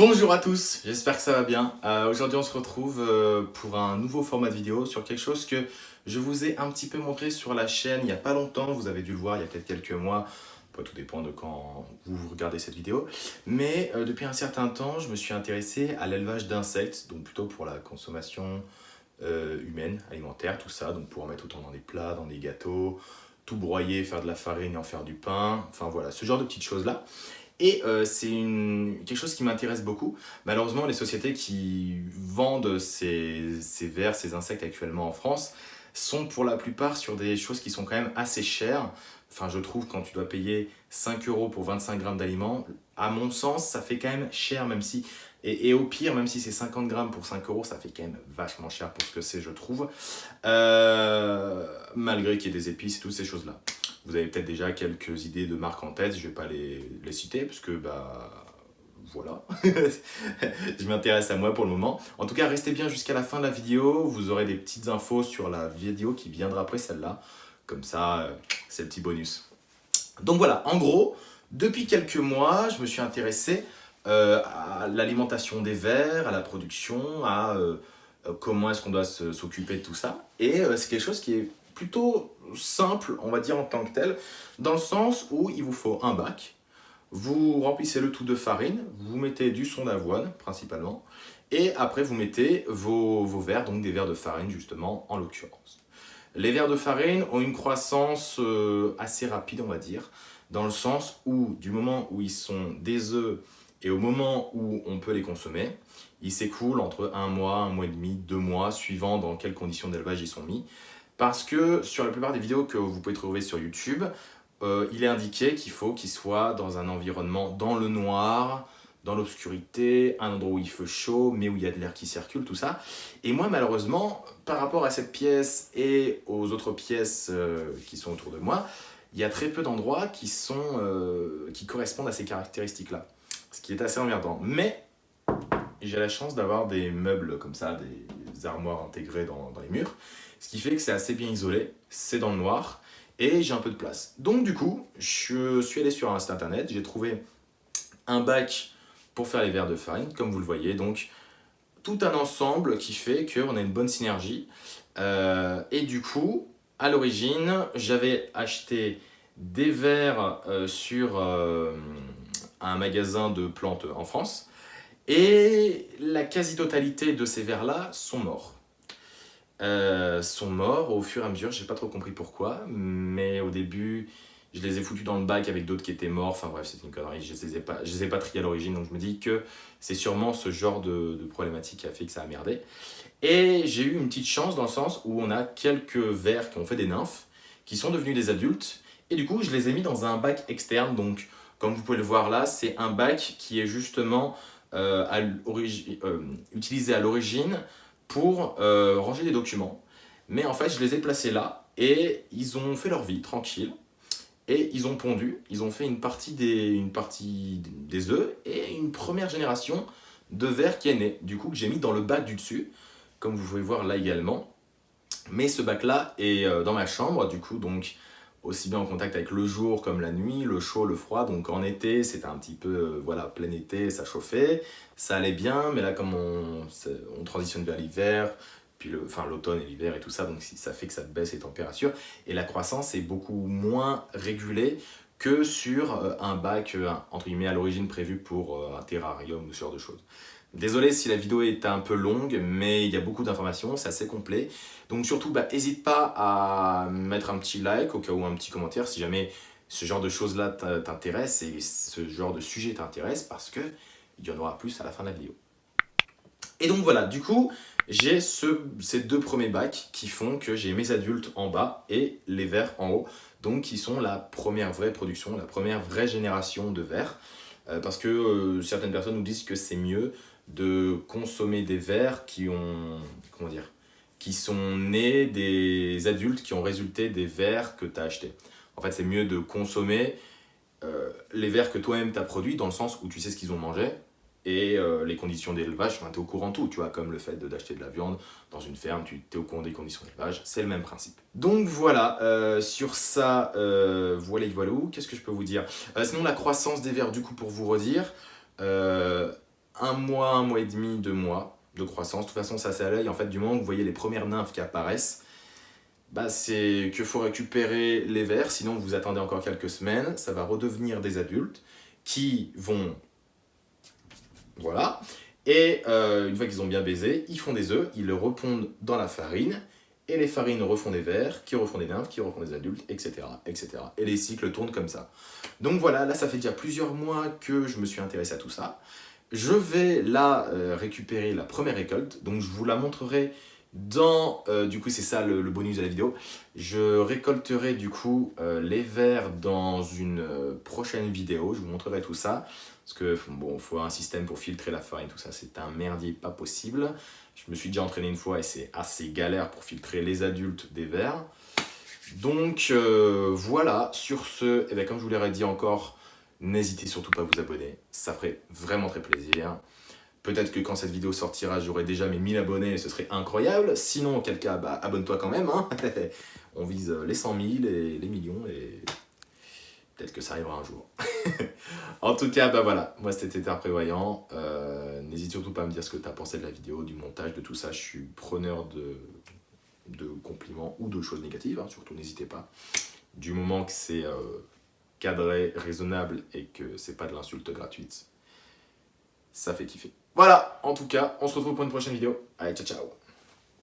Bonjour à tous, j'espère que ça va bien. Euh, Aujourd'hui on se retrouve euh, pour un nouveau format de vidéo sur quelque chose que je vous ai un petit peu montré sur la chaîne il n'y a pas longtemps, vous avez dû le voir il y a peut-être quelques mois, tout dépend de quand vous regardez cette vidéo. Mais euh, depuis un certain temps, je me suis intéressé à l'élevage d'insectes, donc plutôt pour la consommation humaine, alimentaire, tout ça, donc pour en mettre autant dans des plats, dans des gâteaux, tout broyer, faire de la farine et en faire du pain, enfin voilà, ce genre de petites choses-là. Et euh, c'est quelque chose qui m'intéresse beaucoup. Malheureusement, les sociétés qui vendent ces, vers, ces insectes actuellement en France, sont pour la plupart sur des choses qui sont quand même assez chères. Enfin, je trouve quand tu dois payer 5 euros pour 25 grammes d'aliments, à mon sens, ça fait quand même cher, même si... Et, au pire, même si c'est 50 grammes pour 5 euros, ça fait quand même vachement cher pour ce que c'est, je trouve. Euh, malgré qu'il y ait des épices et toutes ces choses-là. Vous avez peut-être déjà quelques idées de marques en tête, je ne vais pas les, les, citer, parce que, bah, voilà. je m'intéresse à moi pour le moment. En tout cas, restez bien jusqu'à la fin de la vidéo, vous aurez des petites infos sur la vidéo qui viendra après celle-là. Comme ça, euh, c'est le petit bonus. Donc voilà, en gros, depuis quelques mois, je me suis intéressé euh, à l'alimentation des vers, à la production, à euh, comment est-ce qu'on doit s'occuper de tout ça. Et c'est quelque chose qui est plutôt simple, on va dire en tant que tel, dans le sens où il vous faut un bac, vous remplissez le tout de farine, vous mettez du son d'avoine principalement, et après vous mettez vos, verres, donc des verres de farine justement en l'occurrence. Les verres de farine ont une croissance euh, assez rapide on va dire, dans le sens où du moment où ils sont des œufs et au moment où on peut les consommer, ils s'écoulent entre un mois, un mois et demi, deux mois, suivant dans quelles conditions d'élevage ils sont mis. Parce que sur la plupart des vidéos que vous pouvez trouver sur YouTube, euh, il est indiqué qu'il faut qu'il soit dans un environnement dans le noir, dans l'obscurité, un endroit où il fait chaud, mais où il y a de l'air qui circule, tout ça. Et moi, malheureusement, par rapport à cette pièce et aux autres pièces euh, qui sont autour de moi, il y a très peu d'endroits qui, euh, qui correspondent à ces caractéristiques-là. Ce qui est assez emmerdant. Mais j'ai la chance d'avoir des meubles comme ça, des armoires intégrées dans, les murs. Ce qui fait que c'est assez bien isolé, c'est dans le noir et j'ai un peu de place. Donc du coup, je suis allé sur un site internet, j'ai trouvé un bac pour faire les verres de farine, comme vous le voyez. Donc tout un ensemble qui fait qu'on a une bonne synergie. Euh, et du coup, à l'origine, j'avais acheté des verres euh, sur euh, un magasin de plantes en France. Et la quasi-totalité de ces verres-là sont morts. Euh, sont morts au fur et à mesure, j'ai pas trop compris pourquoi, mais au début, je les ai foutus dans le bac avec d'autres qui étaient morts, enfin bref, c'est une connerie, je les ai pas, les ai pas triés à l'origine, donc je me dis que c'est sûrement ce genre de, problématique qui a fait que ça a merdé. Et j'ai eu une petite chance dans le sens où on a quelques vers qui ont fait des nymphes, qui sont devenus des adultes, et du coup, je les ai mis dans un bac externe, donc comme vous pouvez le voir là, c'est un bac qui est justement euh, euh, utilisé à l'origine pour euh, ranger des documents. Mais en fait, je les ai placés là et ils ont fait leur vie tranquille. Et ils ont pondu, ils ont fait une partie des, une partie des œufs et une première génération de verre qui est née. Du coup, que j'ai mis dans le bac du dessus, comme vous pouvez voir là également. Mais ce bac-là est euh, dans ma chambre, du coup, donc aussi bien en contact avec le jour comme la nuit, le chaud, le froid. Donc en été, c'était un petit peu, euh, voilà, plein été, ça chauffait, ça allait bien. Mais là, comme on, on transitionne vers l'hiver, puis l'automne et l'hiver et tout ça, donc ça fait que ça baisse les températures. Et la croissance est beaucoup moins régulée que sur euh, un bac, euh, entre guillemets, à l'origine prévu pour un terrarium ou ce genre de choses. Désolé si la vidéo est un peu longue, mais il y a beaucoup d'informations, c'est assez complet. Donc surtout, n'hésite bah, pas à mettre un petit like, au cas où un petit commentaire, si jamais ce genre de choses-là t'intéresse et ce genre de sujet t'intéresse, parce que il y en aura plus à la fin de la vidéo. Et donc voilà, du coup, j'ai ces deux premiers bacs qui font que j'ai mes adultes en bas et les verts en haut, donc qui sont la première vraie production, la première vraie génération de verres. Euh, parce que euh, certaines personnes nous disent que c'est mieux de consommer des verres qui ont, comment dire, qui sont nés des adultes qui ont résulté des verres que tu as achetés. En fait, c'est mieux de consommer euh, les verres que toi-même tu as produits dans le sens où tu sais ce qu'ils ont mangé et euh, les conditions d'élevage, tu es au courant de tout, tu vois, comme le fait d'acheter de, la viande dans une ferme, tu es au courant des conditions d'élevage, c'est le même principe. Donc voilà, euh, sur ça, voilà, voilà, qu'est-ce que je peux vous dire? Sinon, la croissance des verres, du coup, pour vous redire, un mois, un mois et demi, deux mois de croissance. De toute façon, ça c'est à l'œil. En fait, du moment que vous voyez les premières nymphes qui apparaissent, bah, c'est qu'il faut récupérer les vers, sinon vous attendez encore quelques semaines, ça va redevenir des adultes qui vont... Voilà. Et euh, une fois qu'ils ont bien baisé, ils font des œufs, ils le repondent dans la farine, et les farines refont des vers, qui refont des nymphes, qui refont des adultes, etc., etc. Et les cycles tournent comme ça. Donc voilà, là ça fait déjà plusieurs mois que je me suis intéressé à tout ça. Je vais là euh, récupérer la première récolte, donc je vous la montrerai dans, euh, du coup c'est ça le, bonus de la vidéo, je récolterai du coup euh, les vers dans une prochaine vidéo, je vous montrerai tout ça, parce que bon, faut un système pour filtrer la farine, tout ça, c'est un merdier pas possible. Je me suis déjà entraîné une fois et c'est assez galère pour filtrer les adultes des vers. Donc voilà, sur ce, et eh bien, comme je vous l'aurais dit encore, N'hésitez surtout pas à vous abonner, ça ferait vraiment très plaisir. Peut-être que quand cette vidéo sortira, j'aurai déjà mes 1000 abonnés et ce serait incroyable. Sinon, auquel cas, bah, abonne-toi quand même. Hein. On vise les 100 000 et les millions et peut-être que ça arrivera un jour. en tout cas, bah voilà, moi c'était Terre Prévoyant. Euh, n'hésite surtout pas à me dire ce que tu pensé de la vidéo, du montage, de tout ça. Je suis preneur de, de compliments ou de choses négatives, hein. surtout n'hésitez pas. Du moment que c'est... Euh, cadré, raisonnable et que c'est pas de l'insulte gratuite, ça fait kiffer. Voilà, en tout cas, on se retrouve pour une prochaine vidéo. Allez, ciao ciao